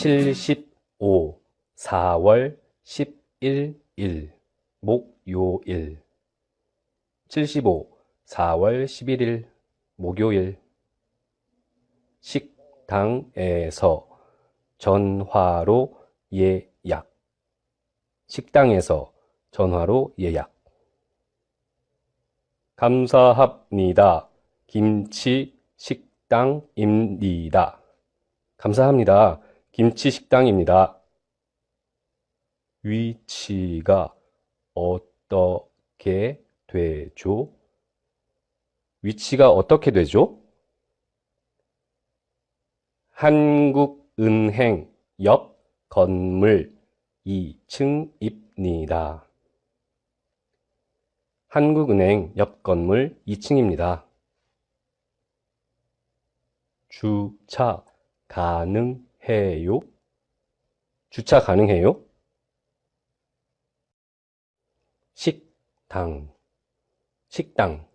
75 4월 11일 목요일 75 4월 11일 목요일 식당에서 전화로 예약 식당에서 전화로 예약 감사합니다. 김치 식당입니다. 감사합니다. 김치 식당입니다. 위치가 어떻게 되죠? 위치가 어떻게 되죠? 한국은행 옆 건물 2층입니다. 한국은행 옆 건물 2층입니다. 주차 가능 해요? 주차 가능해요? 식당, 식당,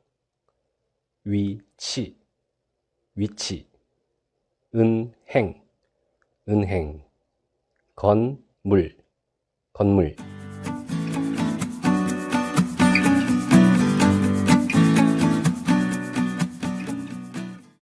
위치, 위치, 은행, 은행, 건물, 건물.